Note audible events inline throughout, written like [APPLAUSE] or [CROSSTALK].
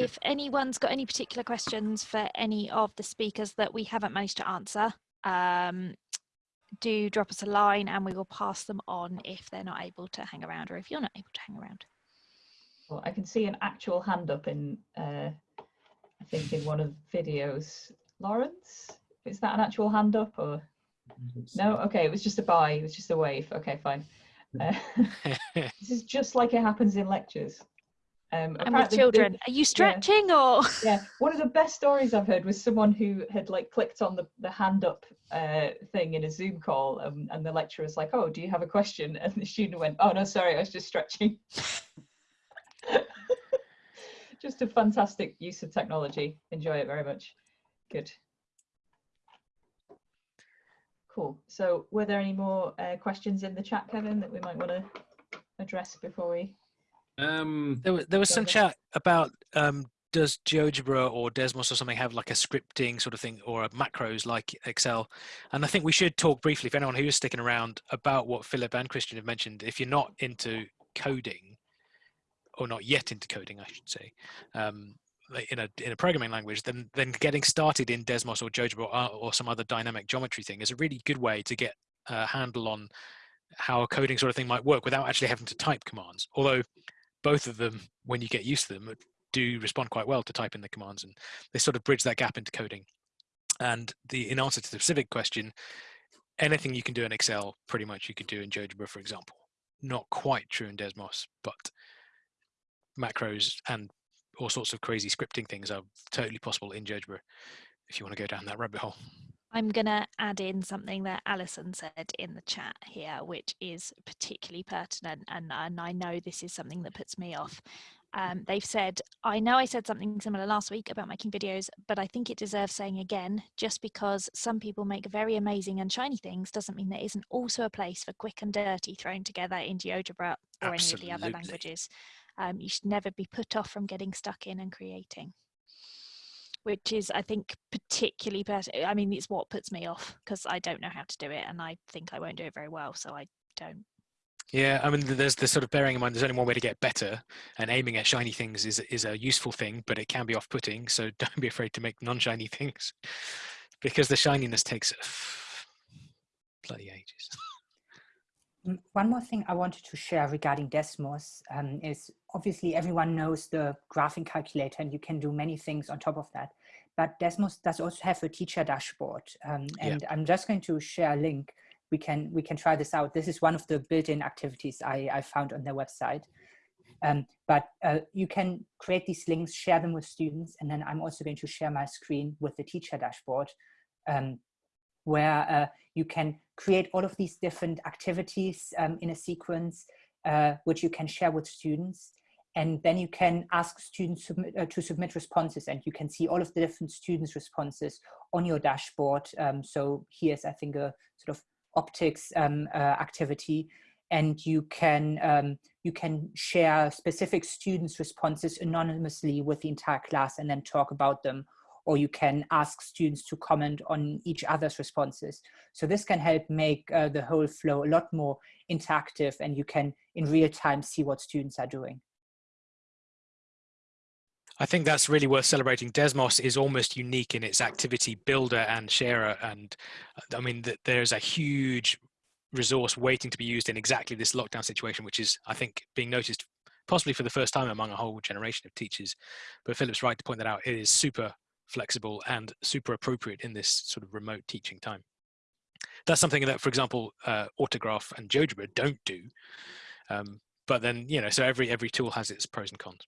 if anyone's got any particular questions for any of the speakers that we haven't managed to answer, um, do drop us a line and we will pass them on if they're not able to hang around or if you're not able to hang around. Well, I can see an actual hand up in, uh, I think in one of the videos. Lawrence, is that an actual hand up or? No, okay, it was just a bye, it was just a wave. Okay, fine. Uh, [LAUGHS] this is just like it happens in lectures. Um, and with children, the, are you stretching yeah, or? [LAUGHS] yeah, one of the best stories I've heard was someone who had like clicked on the, the hand up uh, thing in a Zoom call, um, and the lecturer was like, "Oh, do you have a question?" And the student went, "Oh no, sorry, I was just stretching." [LAUGHS] just a fantastic use of technology. Enjoy it very much. Good. Cool. So, were there any more uh, questions in the chat, Kevin, that we might want to address before we? Um, there was there was some chat about um, does GeoGebra or Desmos or something have like a scripting sort of thing or a macros like Excel? And I think we should talk briefly for anyone who is sticking around about what Philip and Christian have mentioned. If you're not into coding, or not yet into coding, I should say, um, in a in a programming language, then then getting started in Desmos or GeoGebra or, or some other dynamic geometry thing is a really good way to get a handle on how a coding sort of thing might work without actually having to type commands. Although both of them, when you get used to them, do respond quite well to typing the commands, and they sort of bridge that gap into coding. And the in answer to the specific question, anything you can do in Excel, pretty much you could do in GeoGebra, for example. Not quite true in Desmos, but macros and all sorts of crazy scripting things are totally possible in GeoGebra if you want to go down that rabbit hole. I'm going to add in something that Alison said in the chat here, which is particularly pertinent, and, and I know this is something that puts me off. Um, they've said, I know I said something similar last week about making videos, but I think it deserves saying again, just because some people make very amazing and shiny things doesn't mean there isn't also a place for quick and dirty thrown together in GeoGebra or Absolutely. any of the other languages. Um, you should never be put off from getting stuck in and creating which is I think particularly I mean it's what puts me off because I don't know how to do it and I think I won't do it very well so I don't yeah, I mean, there's the sort of bearing in mind there's only one way to get better, and aiming at shiny things is is a useful thing, but it can be off-putting. So [LAUGHS] don't be afraid to make non-shiny things, because the shininess takes bloody ages. [LAUGHS] One more thing I wanted to share regarding Desmos um, is obviously everyone knows the graphing calculator, and you can do many things on top of that. But Desmos does also have a teacher dashboard, um, and yeah. I'm just going to share a link we can we can try this out. This is one of the built-in activities I, I found on their website. Um, but uh, you can create these links, share them with students, and then I'm also going to share my screen with the teacher dashboard, um, where uh, you can create all of these different activities um, in a sequence, uh, which you can share with students. And then you can ask students submit, uh, to submit responses and you can see all of the different students' responses on your dashboard. Um, so here's, I think, a sort of optics um, uh, activity and you can um, you can share specific students responses anonymously with the entire class and then talk about them or you can ask students to comment on each other's responses so this can help make uh, the whole flow a lot more interactive and you can in real time see what students are doing I think that's really worth celebrating. Desmos is almost unique in its activity builder and sharer. And uh, I mean, that there's a huge resource waiting to be used in exactly this lockdown situation, which is, I think, being noticed possibly for the first time among a whole generation of teachers. But Philip's right to point that out. It is super flexible and super appropriate in this sort of remote teaching time. That's something that, for example, uh, Autograph and GeoGebra don't do. Um, but then, you know, so every every tool has its pros and cons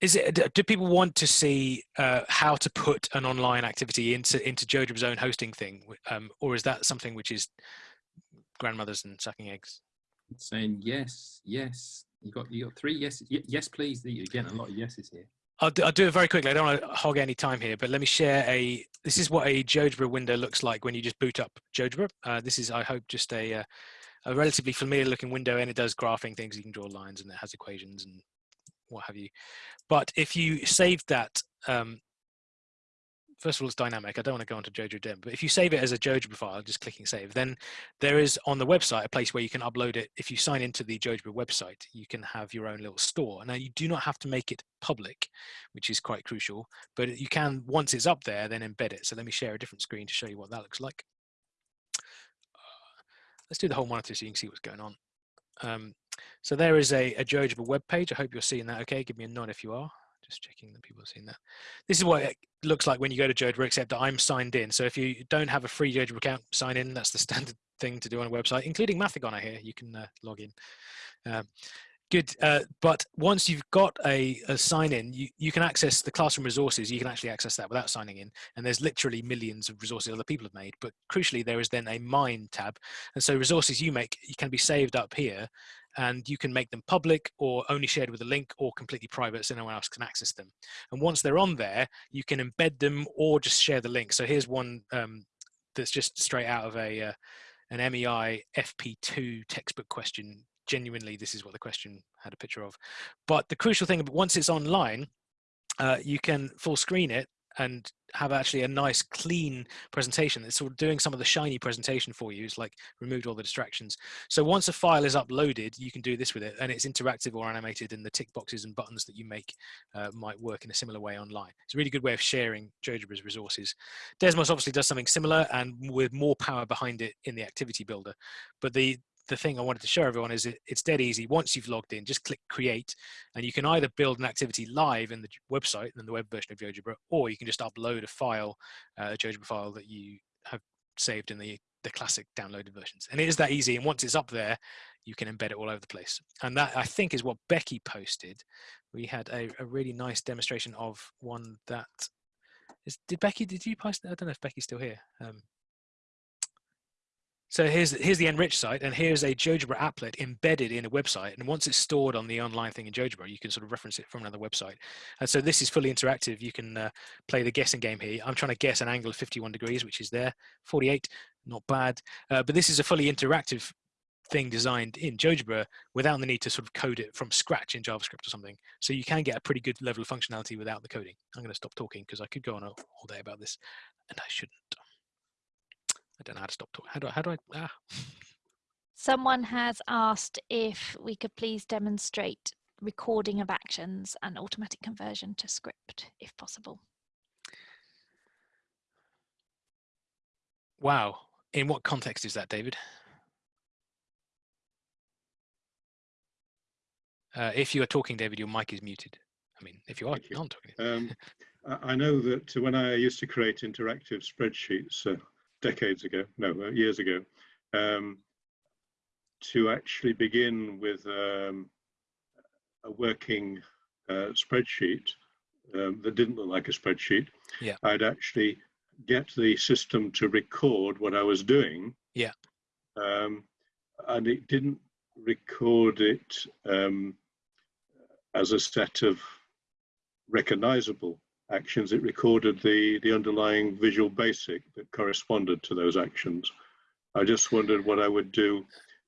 is it do people want to see uh, how to put an online activity into into GeoGebra's own hosting thing um, or is that something which is grandmothers and sucking eggs saying yes yes you got you got three yes yes please you're a lot of yeses here I'll do, I'll do it very quickly. I don't want to hog any time here, but let me share a. This is what a GeoGebra window looks like when you just boot up GeoGebra. Uh, this is, I hope, just a, uh, a relatively familiar looking window, and it does graphing things. You can draw lines, and it has equations and what have you. But if you save that um, first of all, it's dynamic. I don't want to go onto Jojo Dim, but if you save it as a GeoGebra file, just clicking save, then there is on the website a place where you can upload it. If you sign into the GeoGebra website, you can have your own little store. Now you do not have to make it public, which is quite crucial, but you can, once it's up there, then embed it. So let me share a different screen to show you what that looks like. Uh, let's do the whole monitor so you can see what's going on. Um, so there is a, a GeoGebra web page. I hope you're seeing that okay. Give me a nod if you are. Just checking that people have seen that. This is what it looks like when you go to GeoGebra, except that I'm signed in. So if you don't have a free GeoGebra account, sign in. That's the [LAUGHS] standard thing to do on a website, including Mathigon, I hear. You can uh, log in. Um, good. Uh, but once you've got a, a sign in, you, you can access the classroom resources. You can actually access that without signing in. And there's literally millions of resources other people have made. But crucially, there is then a mine tab. And so resources you make you can be saved up here and you can make them public or only shared with a link or completely private so no one else can access them. And once they're on there, you can embed them or just share the link. So here's one um, that's just straight out of a uh, an MEI FP2 textbook question. Genuinely, this is what the question had a picture of. But the crucial thing, once it's online, uh, you can full screen it and have actually a nice clean presentation it's sort of doing some of the shiny presentation for you. It's like removed all the distractions. So once a file is uploaded you can do this with it and it's interactive or animated and the tick boxes and buttons that you make uh, might work in a similar way online. It's a really good way of sharing GeoGebra's resources. Desmos obviously does something similar and with more power behind it in the activity builder. But the the thing I wanted to show everyone is it, it's dead easy. Once you've logged in, just click create and you can either build an activity live in the website and the web version of GeoGebra, or you can just upload a file, uh, a GeoGebra file that you have saved in the, the classic downloaded versions. And it is that easy. And once it's up there, you can embed it all over the place. And that I think is what Becky posted. We had a, a really nice demonstration of one that is, did Becky, did you post? I don't know if Becky's still here. Um, so here's here's the NRICH site, and here's a GeoGebra applet embedded in a website. And once it's stored on the online thing in GeoGebra, you can sort of reference it from another website. And so this is fully interactive. You can uh, play the guessing game here. I'm trying to guess an angle of 51 degrees, which is there, 48, not bad. Uh, but this is a fully interactive thing designed in GeoGebra without the need to sort of code it from scratch in JavaScript or something. So you can get a pretty good level of functionality without the coding. I'm going to stop talking because I could go on all day about this, and I shouldn't. I don't know how to stop talking. How do I, how do I, ah. Someone has asked if we could please demonstrate recording of actions and automatic conversion to script, if possible. Wow. In what context is that, David? Uh, if you are talking, David, your mic is muted. I mean, if you are you. not talking. Um, [LAUGHS] I know that when I used to create interactive spreadsheets, uh, decades ago, no, uh, years ago, um, to actually begin with um, a working uh, spreadsheet um, that didn't look like a spreadsheet. Yeah. I'd actually get the system to record what I was doing. Yeah. Um, and it didn't record it um, as a set of recognizable actions, it recorded the, the underlying visual basic that corresponded to those actions. I just wondered what I would do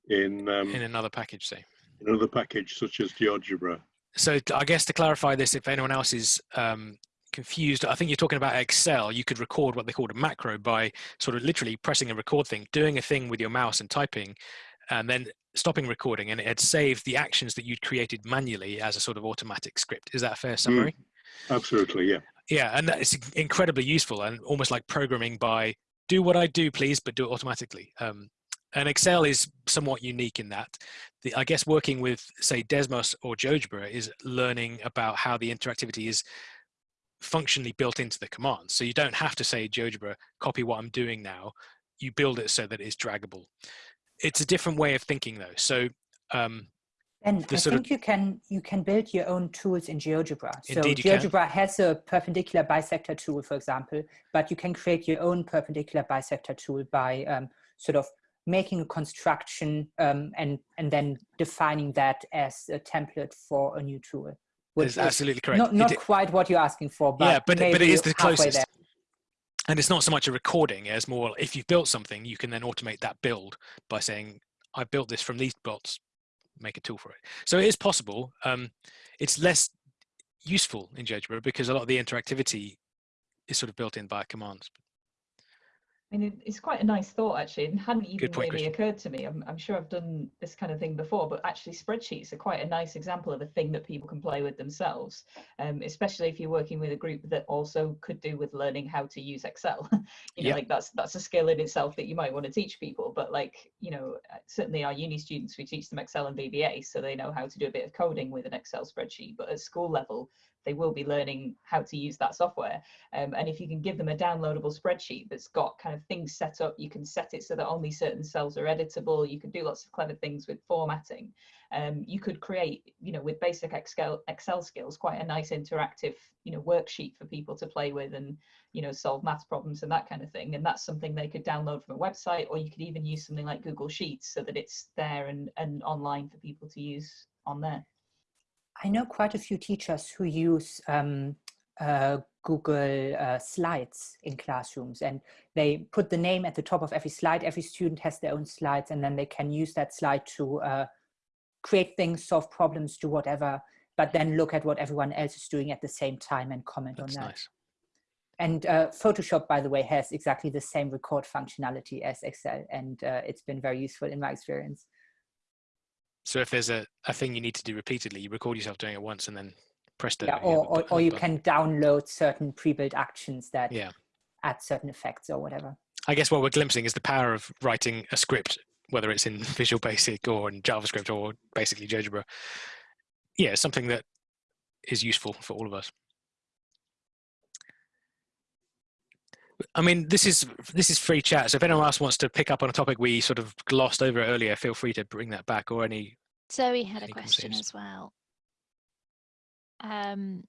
in um, in another package, say. In another package such as GeoGebra. So I guess to clarify this, if anyone else is um, confused, I think you're talking about Excel. You could record what they called a macro by sort of literally pressing a record thing, doing a thing with your mouse and typing, and then stopping recording, and it had saved the actions that you'd created manually as a sort of automatic script. Is that a fair summary? Mm. Absolutely, yeah. Yeah, and it's incredibly useful and almost like programming by do what I do, please, but do it automatically. Um, and Excel is somewhat unique in that. The, I guess working with, say, Desmos or GeoGebra is learning about how the interactivity is functionally built into the commands. So you don't have to say, GeoGebra, copy what I'm doing now. You build it so that it's draggable. It's a different way of thinking, though. So um, and I think of, you can you can build your own tools in GeoGebra. So GeoGebra can. has a perpendicular bisector tool, for example, but you can create your own perpendicular bisector tool by um, sort of making a construction um, and and then defining that as a template for a new tool. Which is absolutely correct. Not, not it, quite what you're asking for, but yeah, but but it is the closest. There. And it's not so much a recording as more if you've built something, you can then automate that build by saying, I built this from these bots make a tool for it. So it is possible. Um, it's less useful in GeoGebra because a lot of the interactivity is sort of built in by commands. I mean, it's quite a nice thought actually. It hadn't even point, really Christian. occurred to me. I'm, I'm sure I've done this kind of thing before, but actually spreadsheets are quite a nice example of a thing that people can play with themselves, um, especially if you're working with a group that also could do with learning how to use Excel. [LAUGHS] you know, Yeah. like that's that's a skill in itself that you might want to teach people. But like, you know, uh, certainly our uni students, we teach them Excel and VBA, so they know how to do a bit of coding with an Excel spreadsheet. But at school level, they will be learning how to use that software. Um, and if you can give them a downloadable spreadsheet that's got kind of things set up, you can set it so that only certain cells are editable. You can do lots of clever things with formatting. Um, you could create, you know, with basic Excel, Excel skills, quite a nice interactive, you know, worksheet for people to play with and, you know, solve math problems and that kind of thing. And that's something they could download from a website, or you could even use something like Google Sheets so that it's there and, and online for people to use on there. I know quite a few teachers who use um, uh, Google uh, Slides in classrooms and they put the name at the top of every slide. Every student has their own slides and then they can use that slide to uh, create things, solve problems, do whatever, but then look at what everyone else is doing at the same time and comment That's on that. nice. And uh, Photoshop, by the way, has exactly the same record functionality as Excel and uh, it's been very useful in my experience. So if there's a, a thing you need to do repeatedly, you record yourself doing it once and then presto. Yeah, or, or, or you can download certain pre-built actions that Yeah. add certain effects or whatever. I guess what we're glimpsing is the power of writing a script, whether it's in [LAUGHS] Visual Basic or in JavaScript or basically GeoGebra. Yeah, something that is useful for all of us. I mean, this is this is free chat. So if anyone else wants to pick up on a topic we sort of glossed over earlier, feel free to bring that back or any. Zoe had a question as well. Um,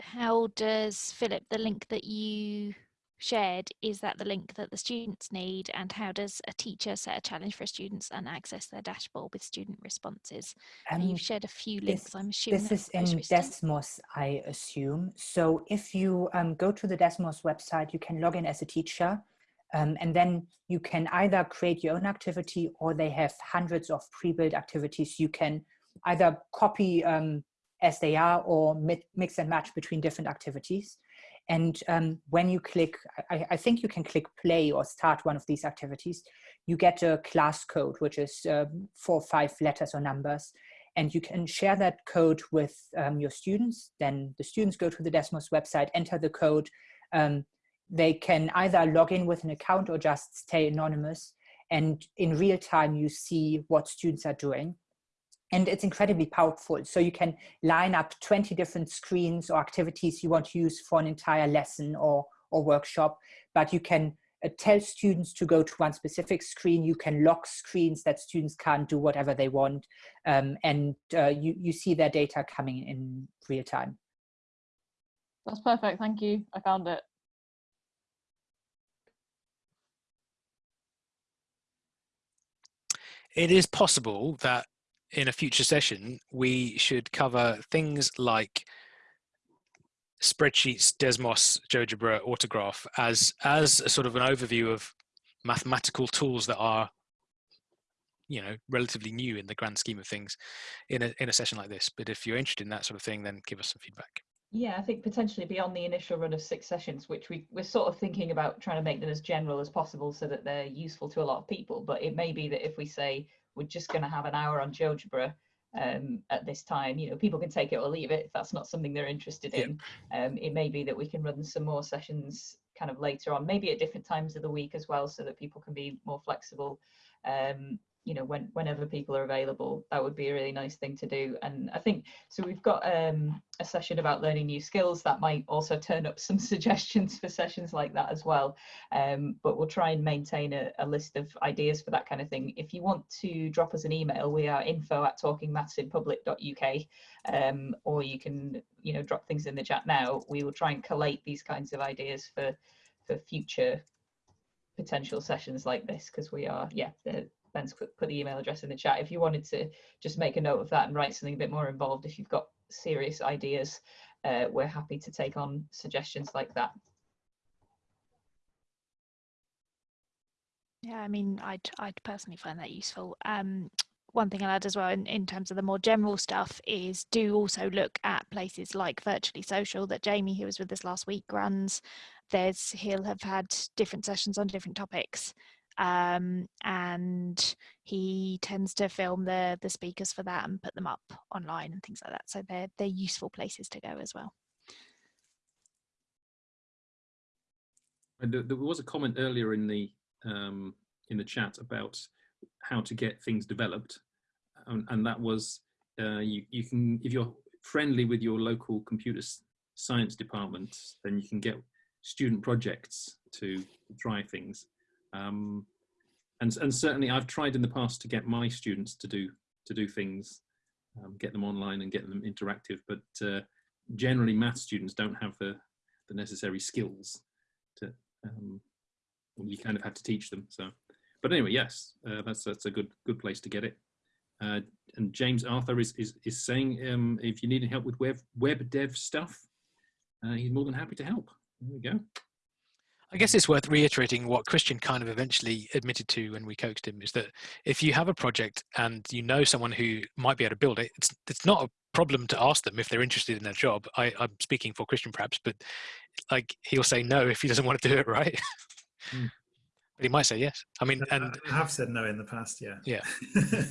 how does Philip the link that you shared is that the link that the students need, and how does a teacher set a challenge for students and access their dashboard with student responses? Um, You've shared a few links. this- I'm assuming This is in. Desmos, I assume. So if you um, go to the Desmos website, you can log in as a teacher, um, and then you can either create your own activity or they have hundreds of pre-built activities. You can either copy um, as they are or mix and match between different activities. And um, when you click, I, I think you can click play or start one of these activities, you get a class code, which is um, four or five letters or numbers and you can share that code with um, your students. Then the students go to the Desmos website, enter the code. Um, they can either log in with an account or just stay anonymous. And in real time, you see what students are doing. And it's incredibly powerful. So you can line up 20 different screens or activities you want to use for an entire lesson or, or workshop, but you can uh, tell students to go to one specific screen. You can lock screens that students can't do whatever they want um, and uh, you, you see their data coming in real time. That's perfect. Thank you. I found it. It is possible that in a future session we should cover things like spreadsheets, Desmos, GeoGebra, Autograph as as a sort of an overview of mathematical tools that are you know relatively new in the grand scheme of things in a in a session like this. But if you're interested in that sort of thing, then give us some feedback. Yeah, I think potentially beyond the initial run of six sessions, which we, we're sort of thinking about trying to make them as general as possible so that they're useful to a lot of people. But it may be that if we say we're just going to have an hour on GeoGebra um, at this time, you know, people can take it or leave it if that's not something they're interested Yeah. in. Um, it may be that we can run some more sessions kind of later on, maybe at different times of the week as well, so that people can be more flexible. Um, you know, when whenever people are available, that would be a really nice thing to do. And I think so. We've got um, a session about learning new skills that might also turn up [LAUGHS] some suggestions for sessions like that as well. Um, but we'll try and maintain a, a list of ideas for that kind of thing. If you want to drop us an email, we are info at talkingmathsinpublic.uk, um, or you can you know drop things in the chat now. We will try and collate these kinds of ideas for for future potential sessions like this because we are yeah Ben's put the email address in the chat if you wanted to just make a note of that and write something a bit more involved if you've got serious ideas uh, we're happy to take on suggestions like that Yeah, I mean, I'd I'd personally find that useful. Um, one thing I'll add as well in, in terms of the more general stuff is do also look at places like Virtually Social that Jamie, who was with us last week, runs. There's he'll have had different sessions on different topics. Um, and he tends to film the the speakers for that and put them up online and things like that. So they're they're useful places to go as well. And there, was a comment earlier in the um, in the chat about how to get things developed, and, and that was uh, you you can if you're friendly with your local computer science department, then you can get student projects to try things. Um, and, and certainly I've tried in the past to get my students to do to do things, um, get them online and get them interactive, but uh, generally math students don't have the, the necessary skills to, um, you kind of have to teach them. So, but anyway, yes, uh, that's that's a good good place to get it. Uh, and James Arthur is is, is saying um, if you need help with web web dev stuff, uh, he's more than happy to help. There we go. I guess it's worth reiterating what Christian kind of eventually admitted to when we coaxed him is that if you have a project and you know someone who might be able to build it, it's it's not a problem to ask them if they're interested in their job. I, I'm speaking for Christian perhaps, but like he'll say no if he doesn't want to do it, [LAUGHS] right? Mm. but he might say yes. I mean, and I have said no in the past, yeah. Yeah. [LAUGHS]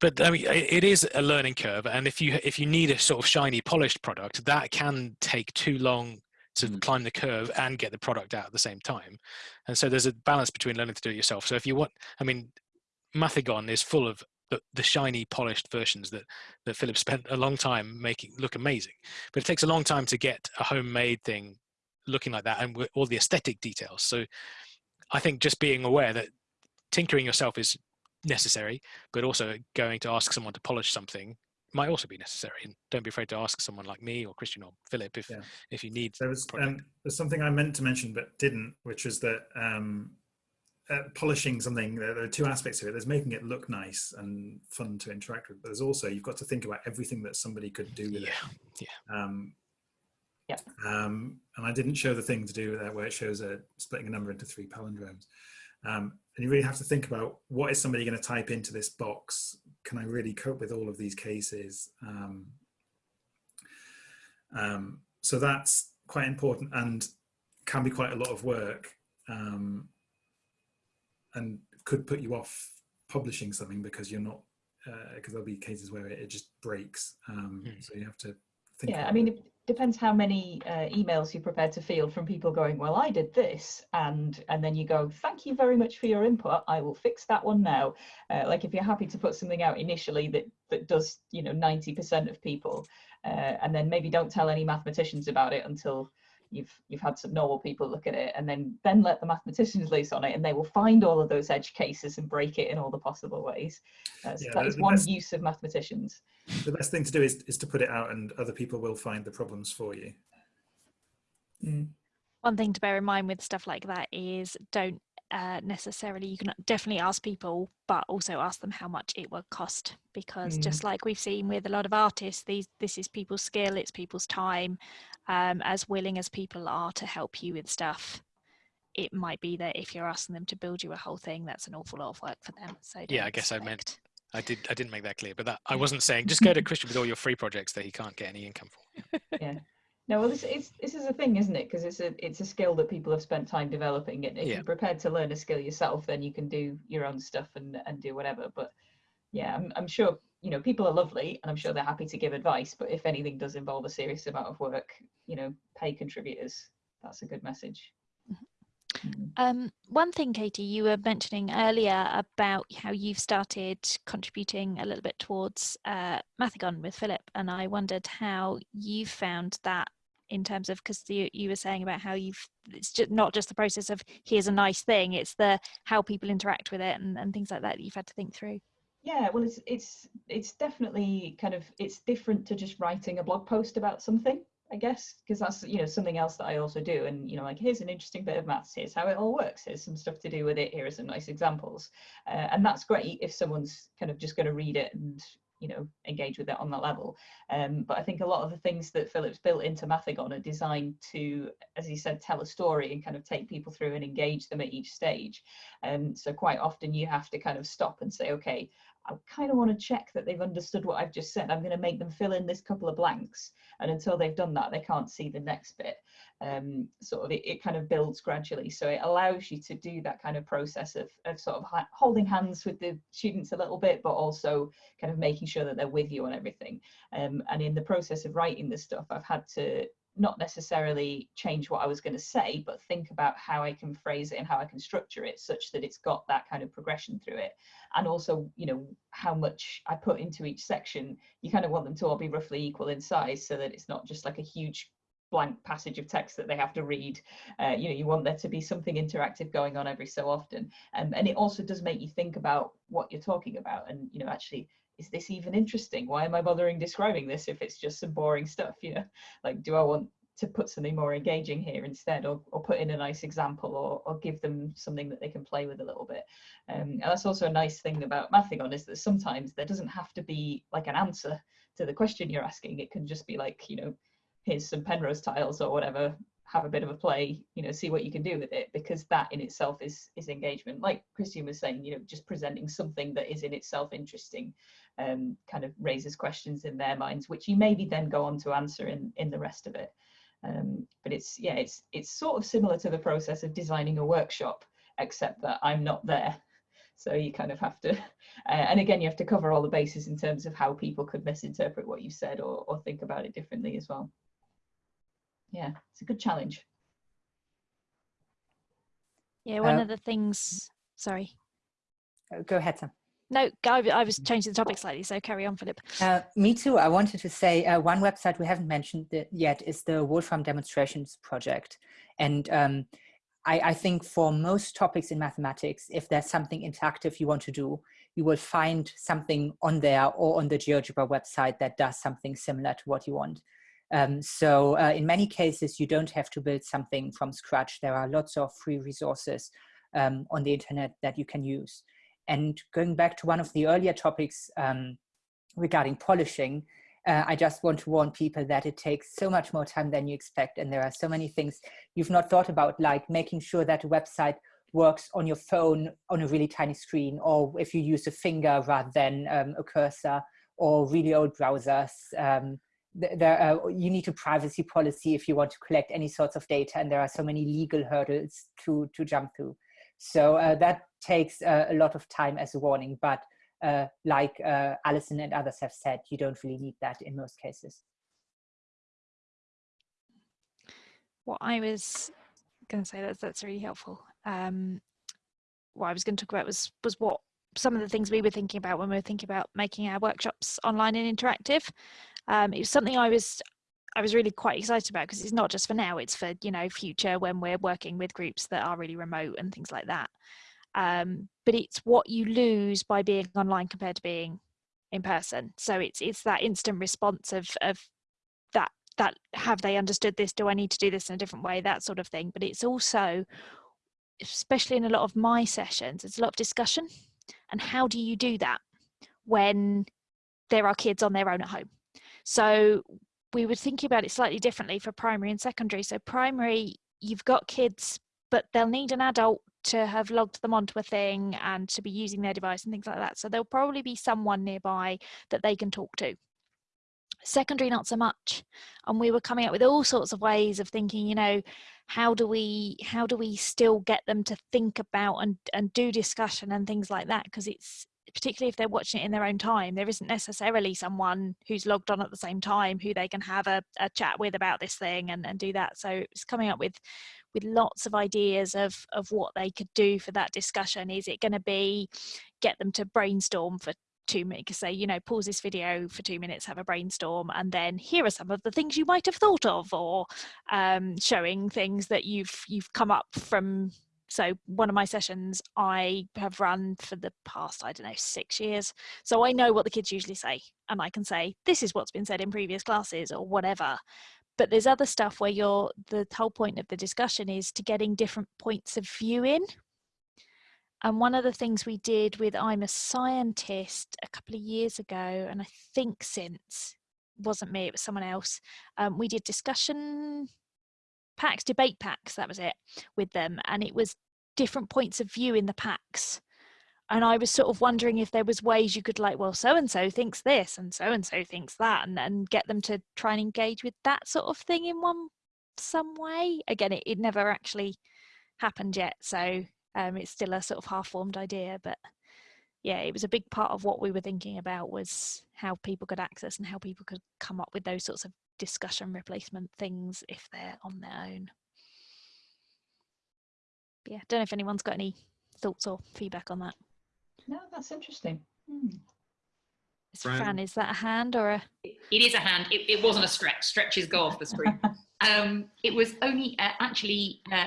but I mean, it is a learning curve, and if you if you need a sort of shiny, polished product, that can take too long to mm. climb the curve and get the product out at the same time. And so there's a balance between learning to do it yourself. So if you want, I mean, Mathigon is full of the, the shiny, polished versions that that Philip [LAUGHS] spent a long time making look amazing. But it takes a long time to get a homemade thing looking like that and with all the aesthetic details. So I think just being aware that tinkering yourself is necessary, but also going to ask someone to polish something might also be necessary. And don't be afraid to ask someone like me or Christian or Philip if yeah. if you need. There was um, there's something I meant to mention but didn't, which is that um, uh, polishing something. There, there, are two aspects of it. There's making it look nice and fun to interact with, but there's also you've got to think about everything that somebody could do with yeah. it. Yeah. Um, yeah. Um, and I didn't show the thing to do with that where it shows a splitting a number into three palindromes. Um, and you really have to think about what is somebody going to type into this box? Can I really cope with all of these cases? Um, um, so that's quite important and can be quite a lot of work um, and could put you off publishing something because you're not because uh, there'll be cases where it, it just breaks. Mm. So you have to think. Yeah, I mean, depends how many uh, emails you're prepared to field from people going well i did this and and then you go thank you very much for your input. I will fix that one now. Uh, like if you're happy to put something out initially that that does you know 90 percent of people uh, and then maybe don't tell any mathematicians about it until you've you've had some normal people look at it and then then let the mathematicians loose on it and they will find all of those edge cases and break it in all the possible ways uh, so yeah, that is one best, use of mathematicians the best thing to do is, is to put it out and other people will find the problems for you mm. one thing to bear in mind with stuff like that is don't uh, necessarily you can definitely ask people but also ask them how much it will cost because mm. just like we've seen with a lot of artists these this is people's skill it's people's time um, as willing as people are to help you with stuff. It might be that if you're asking them to build you a whole thing that's an awful lot of work for them so yeah i guess expect. i meant i did i didn't make that clear but that i wasn't saying just go to christian with all your free projects that he can't get any income for. [LAUGHS] Yeah. No well this, it's, this is a thing isn't it? Because it's a it's a skill that people have spent time developing and if yeah. you're prepared to learn a skill yourself then you can do your own stuff and and do whatever but yeah i'm, I'm sure you know people are lovely and i'm sure they're happy to give advice but if anything does involve a serious amount of work you know pay contributors that's a good message mm-hmm. mm-hmm. um, one thing katie you were mentioning earlier about how you've started contributing a little bit towards uh, mathigon with philip and i wondered how you found that in terms of because you, you were saying about how you've it's just not just the process of here's a nice thing it's the how people interact with it and, and things like that that you've had to think through yeah, well, it's it's it's definitely kind of it's different to just writing a blog post about something, I guess, because that's you know something else that I also do. And you know, like here's an interesting bit of maths. Here's how it all works. Here's some stuff to do with it. Here are some nice examples, uh, and that's great if someone's kind of just going to read it and you know engage with it on that level um, but i think a lot of the things that philip's built into mathigon are designed to as he said tell a story and kind of take people through and engage them at each stage and um, so quite often you have to kind of stop and say okay I kind of want to check that they've understood what I've just said. I'm going to make them fill in this couple of blanks. And until they've done that, they can't see the next bit. Um, sort of it, it kind of builds gradually. So it allows you to do that kind of process of, of sort of holding hands with the students a little bit, but also kind of making sure that they're with you on everything. Um, and in the process of writing this stuff, I've had to not necessarily change what I was going to say, but think about how I can phrase it and how I can structure it such that it's got that kind of progression through it. And also, you know, how much I put into each section, you kind of want them to all be roughly equal in size so that it's not just like a huge blank passage of text that they have to read. Uh, you know, you want there to be something interactive going on every so often. Um, and it also does make you think about what you're talking about and, you know, actually is this even interesting? Why am I bothering describing this if it's just some boring stuff? You know, like, do I want to put something more engaging here instead or, or put in a nice example or, or give them something that they can play with a little bit. Um, and that's also a nice thing about Mathigon is that sometimes there doesn't have to be like an answer to the question you're asking. It can just be like, you know, here's some Penrose tiles or whatever, have a bit of a play, you know, see what you can do with it, because that in itself is is engagement. Like Christian was saying, you know, just presenting something that is in itself interesting, um, kind of raises questions in their minds, which you maybe then go on to answer in in the rest of it. Um, but it's yeah, it's it's sort of similar to the process of designing a workshop, except that I'm not there. [LAUGHS] So you kind of have to, [LAUGHS] uh, and again, you have to cover all the bases in terms of how people could misinterpret what you said or, or think about it differently as well yeah, it's a good challenge. Yeah, one Uh, of the things, sorry. Uh, Go ahead, Sam. No, I, I was changing the topic slightly, so carry on, Philip. Uh, me too. I wanted to say uh, one website we haven't mentioned yet is the Wolfram Demonstrations Project. And um, I, I, think for most topics in mathematics, if there's something interactive you want to do, you will find something on there or on the GeoGebra website that does something similar to what you want. Um, so uh, in many cases, you don't have to build something from scratch. There are lots of free resources um, on the internet that you can use. And going back to one of the earlier topics um, regarding polishing, uh, I just want to warn people that it takes so much more time than you expect. And there are so many things you've not thought about, like making sure that a website works on your phone on a really tiny screen, or if you use a finger rather than um, a cursor, or really old browsers. Um, there you need a privacy policy if you want to collect any sorts of data and there are so many legal hurdles to to jump through so uh, that takes a lot of time as a warning but uh, like uh, Alison and others have said you don't really need that in most cases. What I was going to say that's that's really helpful. Um, what I was going to talk about was was what some of the things we were thinking about when we were thinking about making our workshops online and interactive. Um, it was something I was I was really quite excited about because it's not just for now, it's for, you know, future when we're working with groups that are really remote and things like that. Um, but it's what you lose by being online compared to being in person. So it's it's that instant response of of that that have they understood this? Do I need to do this in a different way? That sort of thing. But it's also, especially in a lot of my sessions, it's a lot of discussion. And how do you do that when there are kids on their own at home? So we were thinking about it slightly differently for primary and secondary. So primary, you've got kids, but they'll need an adult to have logged them onto a thing and to be using their device and things like that. So there'll probably be someone nearby that they can talk to. Secondary, not so much. And we were coming up with all sorts of ways of thinking, you know, how do we how do we still get them to think about and and do discussion and things like that because it's particularly if they're watching it in their own time, there isn't necessarily someone who's logged on at the same time who they can have a, a chat with about this thing and, and do that. So it's coming up with with lots of ideas of of what they could do for that discussion. Is it going to be get them to brainstorm for two minutes say you know pause this video for two minutes have a brainstorm and then here are some of the things you might have thought of or um, showing things that you've you've come up from so one of my sessions I have run for the past, I don't know, six years. So I know what the kids usually say and I can say, this is what's been said in previous classes or whatever. But there's other stuff where you're, the whole point of the discussion is to getting different points of view in. And one of the things we did with I'm a Scientist a couple of years ago, and I think since, wasn't me, it was someone else, um, we did discussion packs, debate packs, that was it, with them. And it was different points of view in the packs. And I was sort of wondering if there was ways you could like, well, so and so thinks this and so and so thinks that, and, and get them to try and engage with that sort of thing in one some way. Again, it, it never actually happened yet, so um, it's still a sort of half-formed idea. But yeah, it was a big part of what we were thinking about was how people could access and how people could come up with those sorts of discussion replacement things if they're on their own. Yeah, don't know if anyone's got any thoughts or feedback on that. No, that's interesting. Hmm. Is Fran? Fran, is that a hand or a? It is a hand. It, it wasn't a stretch. Stretches go off the screen. [LAUGHS] um, it was only uh, actually uh,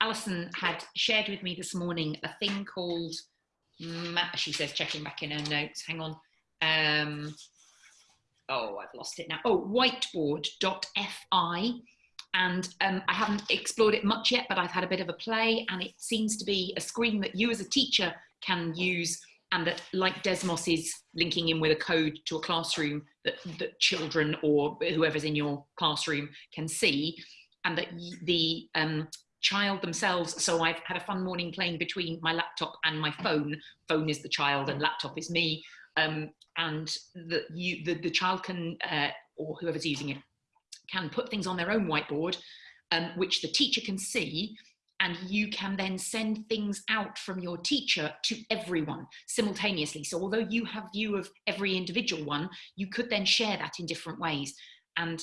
Alison had shared with me this morning a thing called. Ma- she says, checking back in her notes. Hang on. Um, oh, I've lost it now. Oh, whiteboard.fi. And um, I haven't explored it much yet, but I've had a bit of a play, and it seems to be a screen that you as a teacher can use and that like Desmos is linking in with a code to a classroom that, that children or whoever's in your classroom can see and that the um, child themselves so i've had a fun morning playing between my laptop and my phone. Phone is the child and laptop is me. Um, and you, the, the child can uh, or whoever's using it can put things on their own whiteboard um, which the teacher can see and you can then send things out from your teacher to everyone simultaneously. So although you have view of every individual one, you could then share that in different ways. And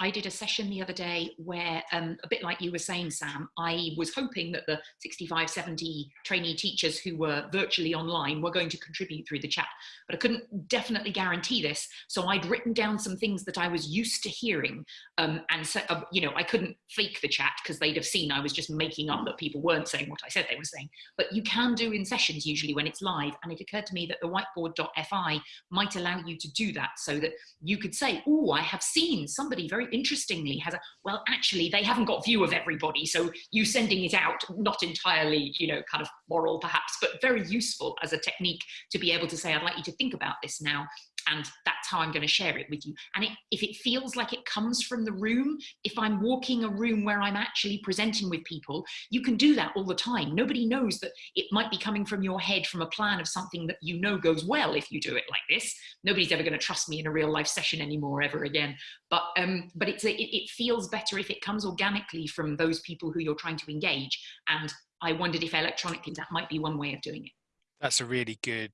I did a session the other day where, um, a bit like you were saying, Sam, I was hoping that the 65, 70 trainee teachers who were virtually online were going to contribute through the chat, but I couldn't definitely guarantee this. So I'd written down some things that I was used to hearing. Um, and so, uh, you know, I couldn't fake the chat because they'd have seen I was just making up that people weren't saying what I said they were saying. But you can do in sessions usually when it's live. And it occurred to me that the whiteboard.fi might allow you to do that so that you could say, oh, I have seen somebody very interestingly has a, well, actually, they haven't got view of everybody. So you sending it out, not entirely, you know, kind of moral perhaps, but very useful as a technique to be able to say, I'd like you to think about this now. And that's how I'm going to share it with you. And it, if it feels like it comes from the room, if I'm walking a room where I'm actually presenting with people, you can do that all the time. Nobody knows that it might be coming from your head from a plan of something that you know goes well if you do it like this. Nobody's ever going to trust me in a real life session anymore ever again. But um, but it's a, it, it feels better if it comes organically from those people who you're trying to engage. And I wondered if electronically that might be one way of doing it. That's a really good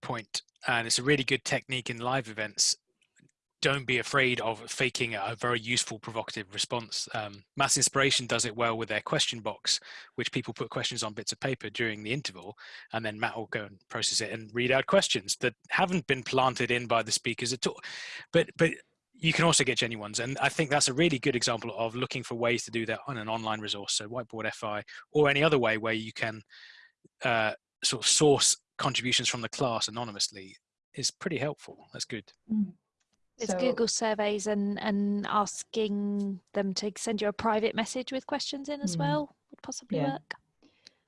point, and it's a really good technique in live events. Don't be afraid of faking a very useful, provocative response. Um, Maths Inspiration does it well with their question box, which people put questions on bits of paper during the interval, and then Matt will go and process it and read out questions that haven't been planted in by the speakers at all. But but you can also get genuine ones, and I think that's a really good example of looking for ways to do that on an online resource, so Whiteboard FI or any other way where you can uh, sort of source contributions from the class anonymously is pretty helpful. That's good. There's So- Google surveys and and asking them to send you a private message with questions in as Mm. well would possibly Yeah. work.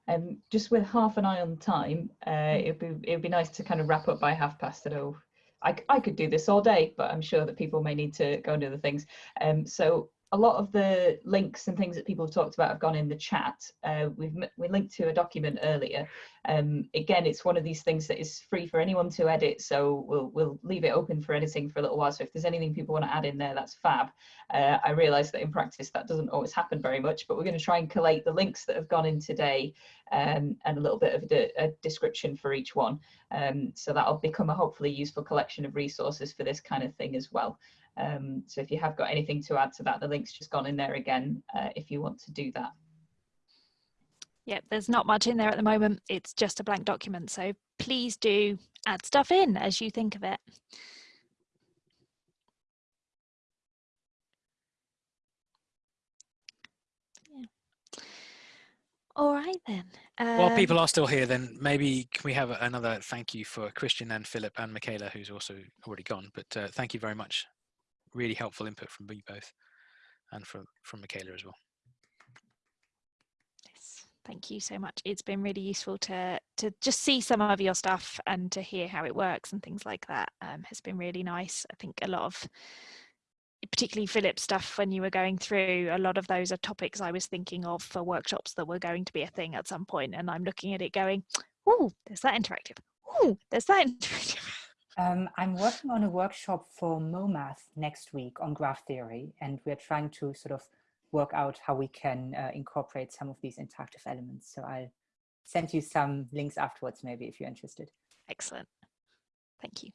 Um, just with half an eye on time, uh, it'd be it'd be nice to kind of wrap up by half past. I know I, c- I could do this all day, but I'm sure that people may need to go and do other things. Um, so a lot of the links and things that people have talked about have gone in the chat. Uh, we've we linked to a document earlier. Um, again, it's one of these things that is free for anyone to edit, so we'll we'll leave it open for editing for a little while. So if there's anything people want to add in there, that's fab. Uh, I realise that in practice that doesn't always happen very much, but we're going to try and collate the links that have gone in today um, and a little bit of a, a description for each one. Um, so that'll become a hopefully useful collection of resources for this kind of thing as well. Um, so if you have got anything to add to that, the link's just gone in there again uh, if you want to do that. Yep, there's not much in there at the moment. It's just a blank document. So please do add stuff in as you think of it. Yeah. All right then. While Um, people are still here, then maybe can we have another thank you for Christian and Philip and Michaela, who's also already gone. But uh, thank you very much. Really helpful input from you both, and from from Michaela as well. Yes, thank you so much. It's been really useful to to just see some of your stuff and to hear how it works and things like that. Um, has been really nice. I think a lot of, particularly Philip's stuff when you were going through, a lot of those are topics I was thinking of for workshops that were going to be a thing at some point, and I'm looking at it going. Oh, there's that interactive. Oh, there's that [LAUGHS] interactive. Um, I'm working on a workshop for MoMath next week on graph theory, and we're trying to sort of work out how we can uh, incorporate some of these interactive elements. So I'll send you some links afterwards, maybe if you're interested. Excellent. Thank you.